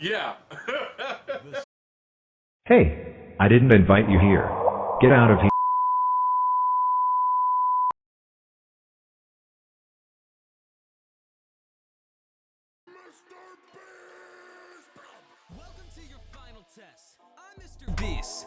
Yeah. Hey, I didn't invite you here. Get out of here. Welcome to your final test. I'm Mr. Beast.